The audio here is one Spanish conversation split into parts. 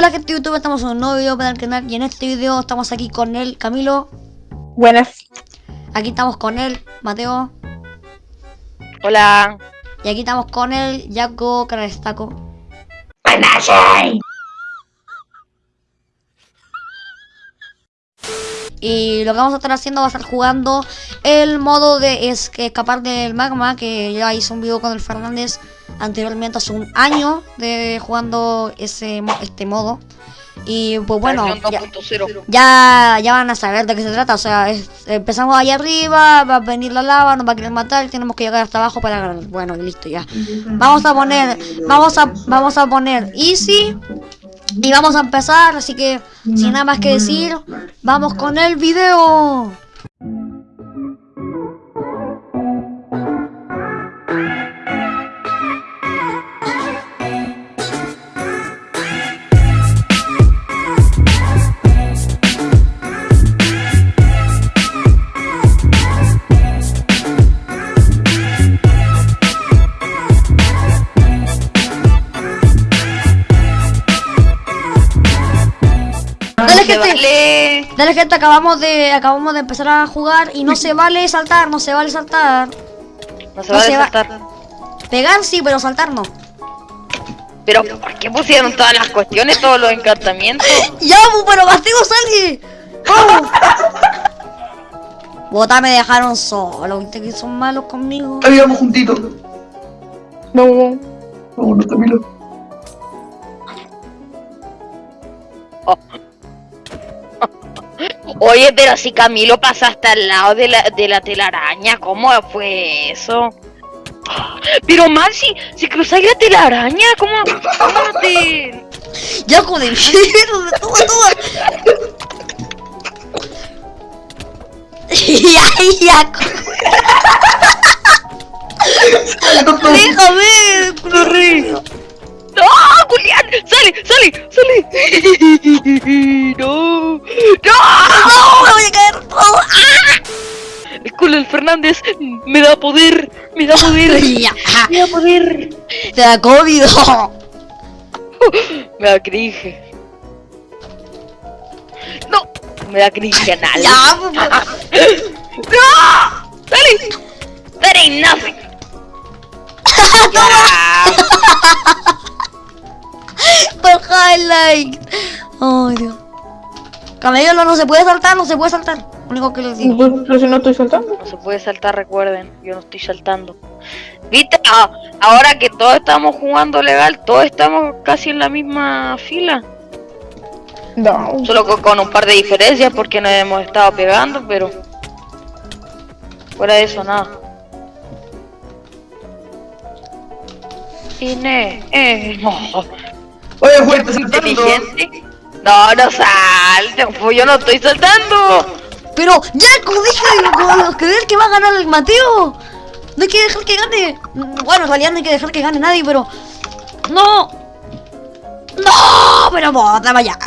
Hola gente de YouTube, estamos en un nuevo video para el canal y en este video estamos aquí con el Camilo, Buenas. aquí estamos con el Mateo Hola. y aquí estamos con el Jaco Carestaco. Y lo que vamos a estar haciendo va a estar jugando el modo de escapar del magma que ya hice un video con el Fernández anteriormente hace un año de jugando ese este modo. Y pues bueno, ya, 2.0. ya, ya van a saber de qué se trata. O sea, es- empezamos ahí arriba, va a venir la lava, nos va a querer matar, tenemos que llegar hasta abajo para ganar. Bueno, listo ya. Vamos a poner, vamos a, vamos a poner easy y vamos a empezar. Así que, sin nada más que decir, vamos con el video. Dale gente, acabamos de, acabamos de empezar a jugar y no se vale saltar, no se vale saltar. No se No va a se va- saltar. Pegar sí, pero saltar no. Pero ¿por qué pusieron todas las cuestiones, todos los encantamientos? ¡Ya, bu, pero castigo salgue! ¡Vamos! Bota me dejaron solo, viste que son malos conmigo. Habíamos juntitos. No, no. Vámonos, Camilo. Oye, pero si Camilo pasaste al lado de la, de la telaraña, ¿cómo fue eso? Pero man, si, si cruzáis la telaraña, ¿cómo, cómo te...? Ya con el toma, toma. ya, ya, déjame, rico. ¡No, Julián! ¡Sale, sale, sale! ¡No! ¡No! ¡No, me voy a caer! ¡Oh! El culo del Fernández me da poder, me da poder, me da poder. te da COVID. Me da cringe. No, me da cringe anal. Bu, bu. ¡No! ¡Dale! Ain't nothing. Por highlight. Ay, Dios. Camello no, no se puede saltar, no se puede saltar. Único que les digo. Pues, Pero si no estoy saltando. No se puede saltar, recuerden. Yo no estoy saltando. ¿Viste? Ah, ahora que todos estamos jugando legal, todos estamos casi en la misma fila. No. Solo con, con un par de diferencias porque nos hemos estado pegando, pero... Fuera de eso, nada. Ine, eh, no. Oye, saltando. inteligente. No, no salte, pues yo no estoy saltando. Pero, dije, como creer que va a ganar el Mateo. No hay que dejar que gane. Bueno, en realidad no hay que dejar que gane nadie, pero. ¡No! ¡No! Pero bota, vaya.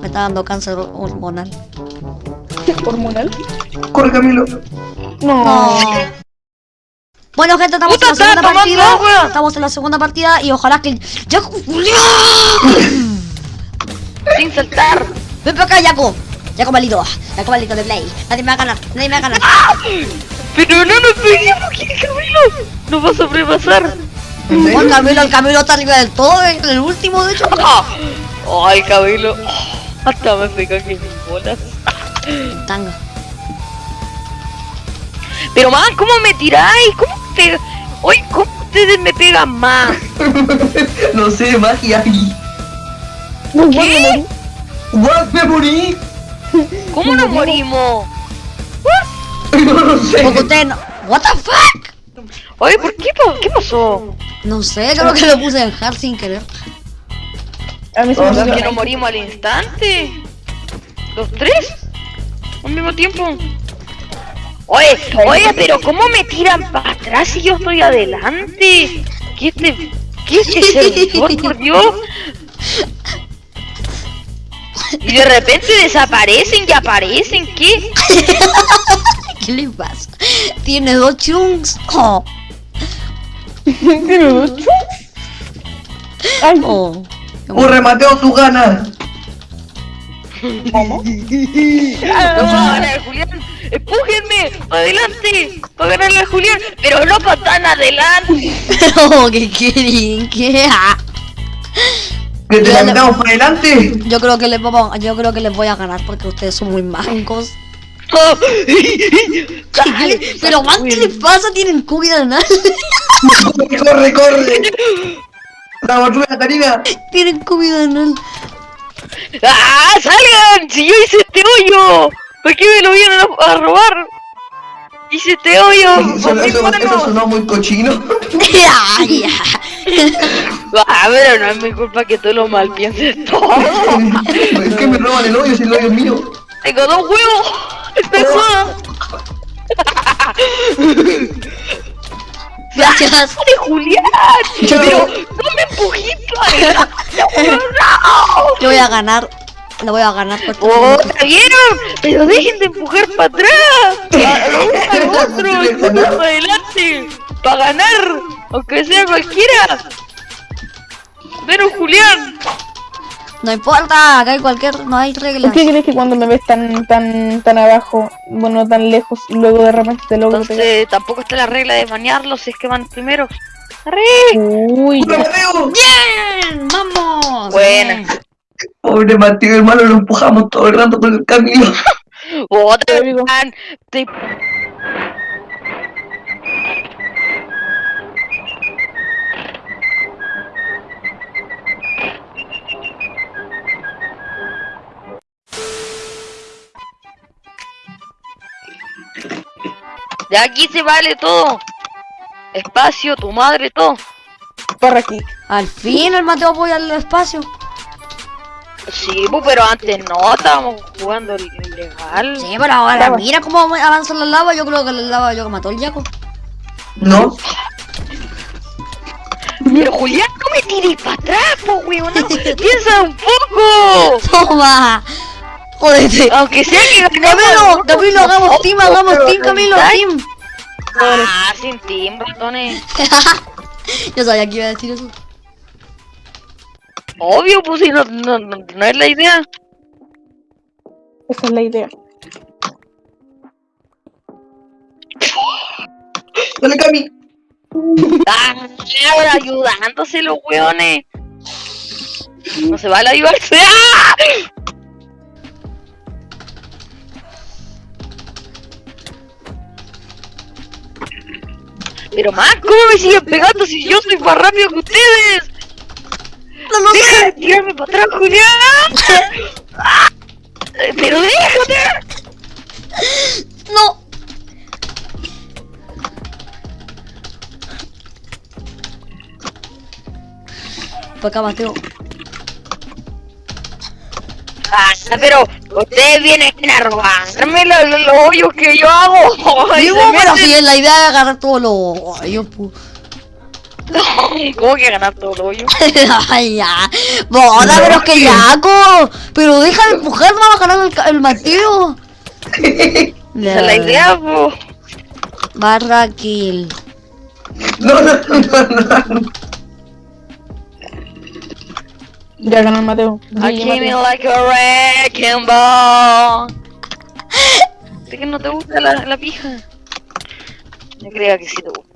Me está dando cáncer hormonal. ¿Hormonal? Corre, Camilo. No. No. Bueno, gente, estamos en la segunda partida. agua. Estamos en la segunda partida y ojalá que. ¡Ya! Sin saltar. Ven para acá, Yaco. Yaco malito. Yaco malito de Play. Nadie me va a ganar. Nadie me va a ganar. Pero no nos peguemos, ¿qué Camilo? Nos va a sobrepasar. Oh, el Camilo, el Camilo está arriba del todo. eh, El último, de hecho. Ah. Ay, Camilo. Hasta me pega que mis bolas. Tanga. Pero man, ¿cómo me tiráis? ¿Cómo te... Oye, ¿cómo ustedes me pegan más? no sé, magia. No, ¿Qué? What, me morí. ¿Cómo nos morimos? No lo sé. Porque no. ¿What the fuck? Oye, ¿por qué, qué pasó? No sé, creo que lo puse en hard sin querer. A mí se No, me ¿Que nos morimos al instante? ¿Los tres? ¿Al mismo tiempo? Oye, oye, pero ¿cómo me tiran para atrás si yo estoy adelante? ¿Qué este, qué este servidor, por Dios? Y de repente desaparecen y aparecen, ¿qué? ¿Qué le pasa? Tiene dos chunks. Oh. Tiene dos chunks. Ay, Oh. Corre, Mateo, tú ganas. ¿cómo? No ganar Julián. Empújenme. para Adelante. Para ganarle a Julián. Pero no para tan adelante. Pero, ¿qué quieren? ¿Qué? Que te la metamos para adelante. Yo creo que les vamos, yo creo que les voy a ganar porque ustedes son muy mancos. Dale. Pero ¿qué les pasa? Tienen cuida anal. Corre, corre. La Karina. Tienen cuida anal. ¡Ah! ¡Salgan! ¡Si yo hice este hoyo! ¿Por qué me lo vienen a, a robar? Hice este hoyo. Eso, con mis eso- eso sonó muy cochino. Ay, ya. Ah, pero no es mi culpa que tú lo mal pienses todo. es que me roban el hoyo si el hoyo es mío. Tengo dos huevos. Esta es joda. Gracias. ¡De Julián! Pero no me empujiste. ¡No! Yo voy a ganar. Lo voy a ganar porque ¡Oh, ¿la vieron! ¡Pero dejen de empujar para atrás! ¡A lo uno al otro! ¡Y uno para adelante! ¡Para ganar! Aunque sea cualquiera. Pero Julián. no importa, acá hay cualquier, no hay reglas. ¿Por qué crees que cuando me ves tan tan tan abajo, bueno, tan lejos, y luego de repente te logro pegar? Entonces tampoco está la regla de bañarlos si es que van primeros. ¡Arre! Uy. Bien, vamos. Buena. Pobre Mateo, hermano, lo empujamos todo el rato por el camino. Otra Te digo. vez. Te... De aquí se vale todo. Espacio, tu madre, todo. Para aquí. Al fin el Mateo apoya el espacio. Sí, pues, pero antes no, estábamos jugando ilegal. Sí, pero ahora mira cómo avanza la lava. Yo creo que la lava yo que mató el Yaco. ¿No? Pero Julián, no me tires para atrás, po, weón. no. Piensa un poco. Toma. Jódete. Aunque sea que Camilo, Camilo, hagamos team, hagamos team, Camilo, team. Ah, sin team, ratones. Yo sabía que iba a decir eso. Obvio, pues si no, no, no, no es la idea. Esa es la idea. Dale, Cami. Ah, ahora ayudándose los weones. No se vale ayudarse. ¡Ah! Pero más, ¿cómo me siguen pegando si yo soy más rápido que ustedes? No lo ¡Deja de tirarme para atrás, Julián! ¡Pero déjate! No. Para acá, Mateo. Pero ustedes vienen a robarme los, los, hoyos que yo hago. Y Digo, se pero meten- si es la idea de agarrar todos los hoyos. ¿Cómo que ganar todo el hoyo? Ay, ya. Boda, pero es que Yaco. Pero deja de empujar, no va a ganar el, el Mateo. Esa es la idea, po. Barra kill. No, no, no, no. Ya ganó el Mateo. I GG, came in Mateo. like a wrecking ball. ¿De que no te gusta la, la pija? Yo creía que sí te gustaba.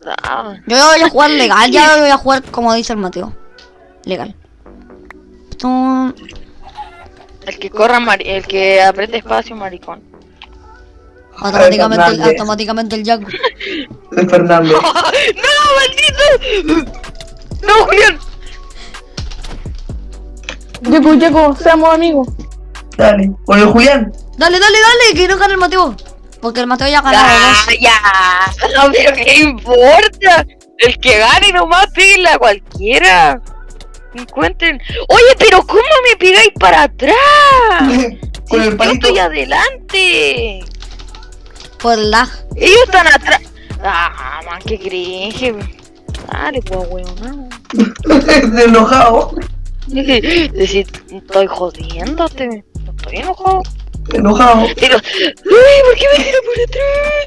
Yo voy a jugar legal, ya voy a jugar como dice el Mateo. Legal. El que corra, mari- el que apriete espacio, maricón. Automáticamente, el, Fernández. automáticamente el. De Fernando. ¡No, maldito! ¡No, Julián! Yaco, Yaco, seamos amigos. Dale, con el Julián. Dale, dale, dale, que no gane el Mateo. Porque el Mateo ya ha ganado ¡Ah, dos. ya! No, pero ¿qué importa? El que gane nomás píguenle a cualquiera. Encuentren. Oye, pero ¿cómo me pegáis para atrás? con Si el yo palito. estoy adelante. Por lag. Ellos están atrás. Ah, man, qué cringe. Dale, pues, weón. De enojado. Decir, estoy jodiéndote. No estoy enojado. Enojado. Pero, uy, ¿por qué me tiro por atrás?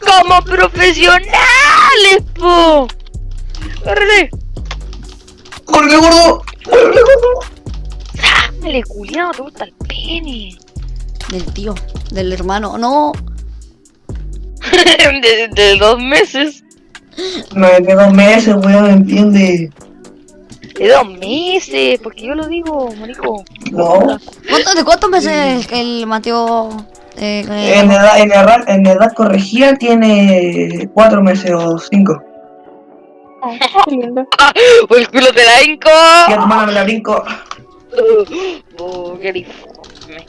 Como profesionales, po. ¡Córrele! ¡Corre, gordo! ¡Corre, gordo! Dale, culiao, te gusta el pene. Del tío, del hermano. No, de, de dos meses. No, de dos meses, weón, ¿entiende? De dos meses, porque yo lo digo, marico. No. ¿Cuánto- ¿de cuántos meses el Mateo? eh, eh, En edad, en, edad, en edad corregida tiene cuatro meses o cinco. Oh, qué lindo. O el culo te la hinco. Y a tu mano me la brinco. Oh, qué informe.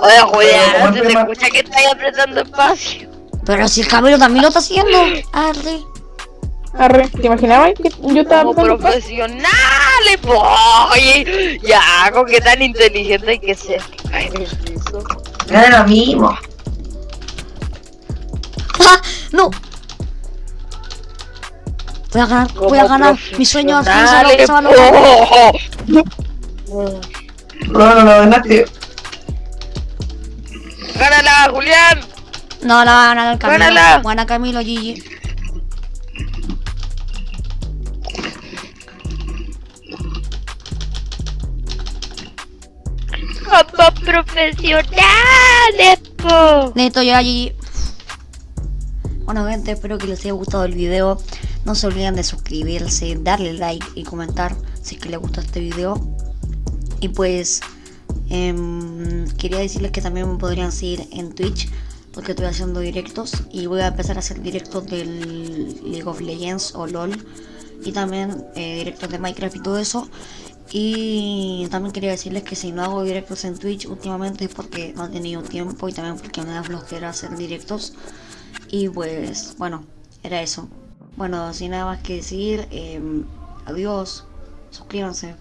Oye, Julián, se te escucha que estás apretando espacio. Pero si el Camilo también lo está haciendo. Arre. Arre, ¿te imaginabas que yo estaba Como profesionales, po. Oye, ya, con qué tan inteligente hay que ser. Ay, Dios mío. Era lo mismo. ¡Ah! ¡No! Voy a ganar, voy a ganar. Mi sueño se va- a lograr. No, no, no, ganaste. Gánala, Julián. No, la va a ganar el Camilo. Gánala. Buena Camilo, Gigi. Como profesionales, po. Neto ya Gigi. Bueno gente, espero que les haya gustado el video. No se olviden de suscribirse, darle like y comentar si es que les gustó este video. Y pues em, quería decirles que también me podrían seguir en Twitch porque estoy haciendo directos y voy a empezar a hacer directos del League of Legends o LOL y también eh, directos de Minecraft y todo eso. Y también quería decirles que si no hago directos en Twitch últimamente es porque no he tenido tiempo y también porque me da flojera hacer directos. Y pues bueno, era eso. Bueno, sin nada más que decir, em, adiós, suscríbanse.